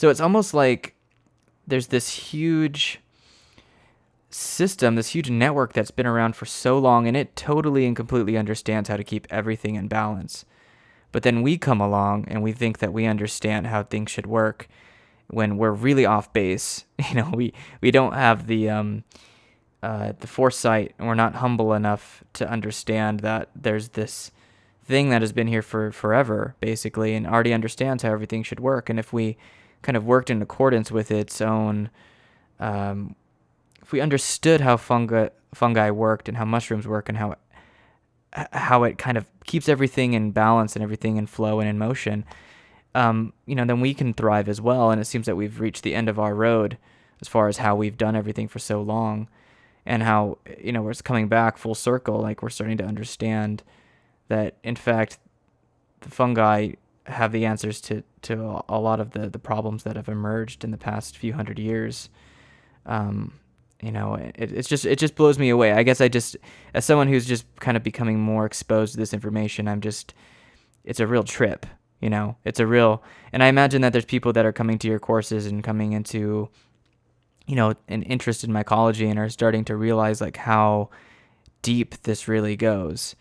So it's almost like there's this huge system, this huge network that's been around for so long, and it totally and completely understands how to keep everything in balance. But then we come along and we think that we understand how things should work when we're really off base. You know, we, we don't have the um, uh, the foresight and we're not humble enough to understand that there's this thing that has been here for forever, basically, and already understands how everything should work. And if we kind of worked in accordance with its own, um, if we understood how fungi fungi worked and how mushrooms work and how how it kind of keeps everything in balance and everything in flow and in motion, um, you know, then we can thrive as well. And it seems that we've reached the end of our road as far as how we've done everything for so long, and how you know we're coming back full circle. Like we're starting to understand that, in fact, the fungi have the answers to to a lot of the the problems that have emerged in the past few hundred years. Um, you know, it, it's just it just blows me away. I guess I just as someone who's just kind of becoming more exposed to this information, I'm just it's a real trip. You know, it's a real, and I imagine that there's people that are coming to your courses and coming into, you know, an interest in mycology and are starting to realize like how deep this really goes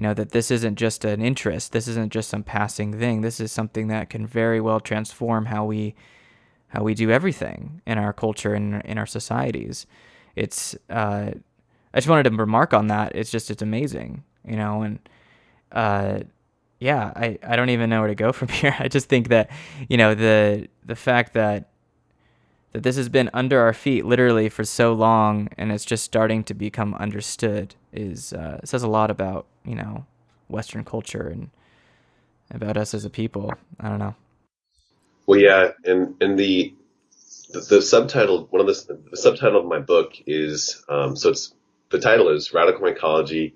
you know that this isn't just an interest this isn't just some passing thing. This is something that can very well transform how we how we do everything in our culture and in our societies. It's uh, i just wanted to remark on that. It's just it's amazing you know and uh, yeah i i don't even know where to go from here. I just think that you know the the fact that that this has been under our feet literally for so long and it's just starting to become understood is uh, says a lot about you know Western culture and about us as a people. I don't know. Well, yeah, and and the the, the subtitle one of the, the subtitle of my book is um, so it's the title is Radical Mycology,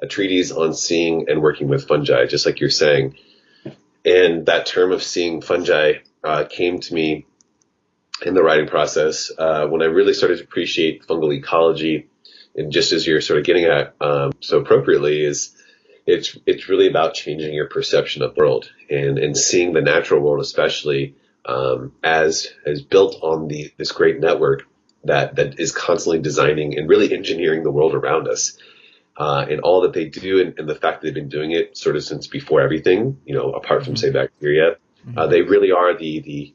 a treatise on seeing and working with fungi, just like you're saying. And that term of seeing fungi uh, came to me in the writing process uh, when I really started to appreciate fungal ecology and just as you're sort of getting at um, so appropriately is it's it's really about changing your perception of the world and and seeing the natural world especially um, as as built on the this great network that that is constantly designing and really engineering the world around us uh, and all that they do and, and, the fact that they've been doing it sort of since before everything you know apart from say bacteria mm-hmm. uh, they really are the the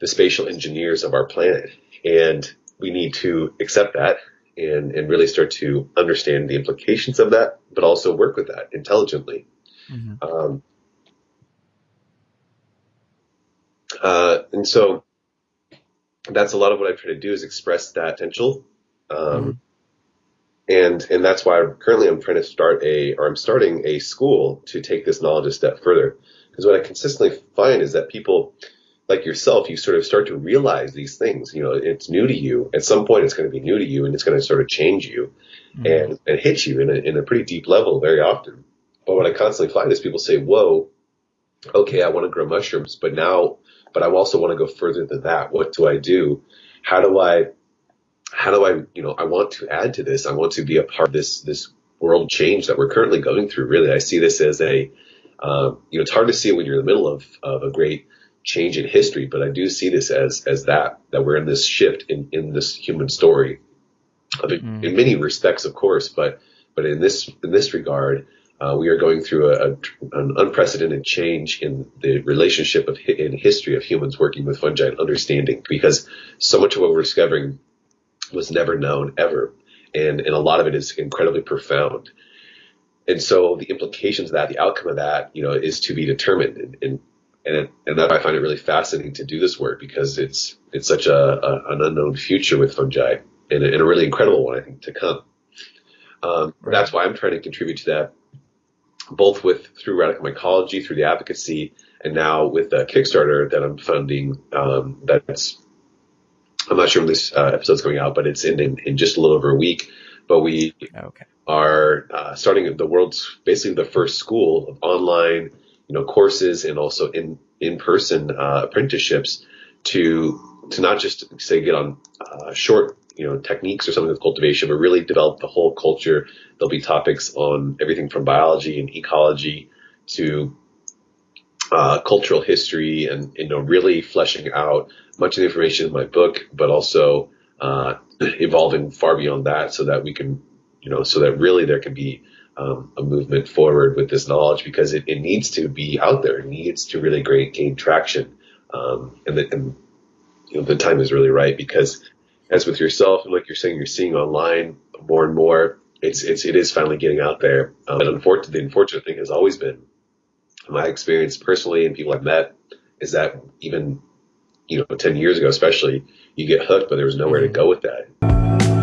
the spatial engineers of our planet and we need to accept that and, and really start to understand the implications of that, but also work with that intelligently. Mm-hmm. Um, uh, and so that's a lot of what I try to do is express that potential. Um, mm-hmm. and, and that's why currently I'm trying to start a, or I'm starting a school to take this knowledge a step further. Because what I consistently find is that people, like yourself, you sort of start to realize these things. You know, it's new to you. At some point, it's going to be new to you, and it's going to sort of change you mm-hmm. and and hit you in a in a pretty deep level very often. But what I constantly find is people say, "Whoa, okay, I want to grow mushrooms, but now, but I also want to go further than that. What do I do? How do I, how do I, you know, I want to add to this. I want to be a part of this this world change that we're currently going through. Really, I see this as a, um, you know, it's hard to see it when you're in the middle of of a great change in history, but I do see this as as that that we're in this shift in in this human story, mm. in many respects, of course, but but in this in this regard, uh, we are going through a, a, an unprecedented change in the relationship of in history of humans working with fungi and understanding because so much of what we're discovering was never known ever, and and a lot of it is incredibly profound. And so the implications of that, the outcome of that, you know, is to be determined. And, and and it, and that I find it really fascinating to do this work because it's it's such a, a an unknown future with fungi and a, and a, really incredible one I think to come. Um, right. That's why I'm trying to contribute to that, both with through radical mycology, through the advocacy, and now with the Kickstarter that I'm funding. Um, that's I'm not sure when this uh, episode's going out, but it's in, in, in just a little over a week. But we okay. are uh, starting the world's basically the first school of online you know, courses and also in, in-person, uh, apprenticeships to, to not just say get on, uh, short, you know, techniques or something with cultivation, but really develop the whole culture. There'll be topics on everything from biology and ecology to, uh, cultural history and you know really fleshing out much of the information in my book, but also uh, evolving far beyond that so that we can you know so that really there can be um, a movement forward with this knowledge because it, it needs to be out there. It needs to really great, gain traction. Um, and, the, and you know, the time is really right because as with yourself and like you're saying, you're seeing online more and more, it's, it's, it is finally getting out there. Um, and unfortunately, the unfortunate thing has always been my experience personally and people I've met is that even, you know, 10 years ago, especially you get hooked, but there was nowhere to go with that.